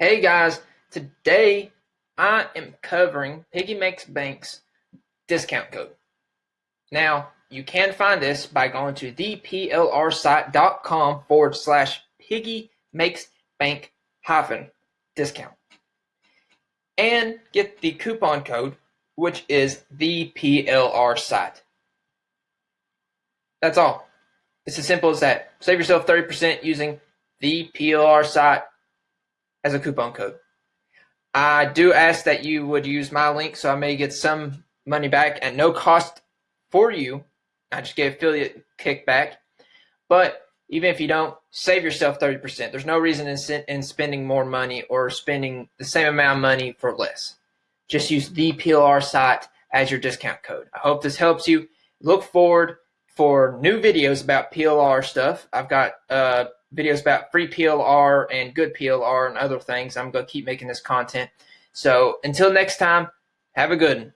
Hey guys, today I am covering Piggy Makes Bank's discount code. Now, you can find this by going to theplrsite.com forward slash Piggy Makes Bank hyphen discount and get the coupon code, which is the PLR site. That's all. It's as simple as that. Save yourself 30% using the PLR site as a coupon code. I do ask that you would use my link so I may get some money back at no cost for you. I just get affiliate kickback. But even if you don't, save yourself 30%. There's no reason in, in spending more money or spending the same amount of money for less. Just use the PLR site as your discount code. I hope this helps you. Look forward for new videos about PLR stuff. I've got uh, videos about free PLR and good PLR and other things. I'm going to keep making this content. So until next time, have a good one.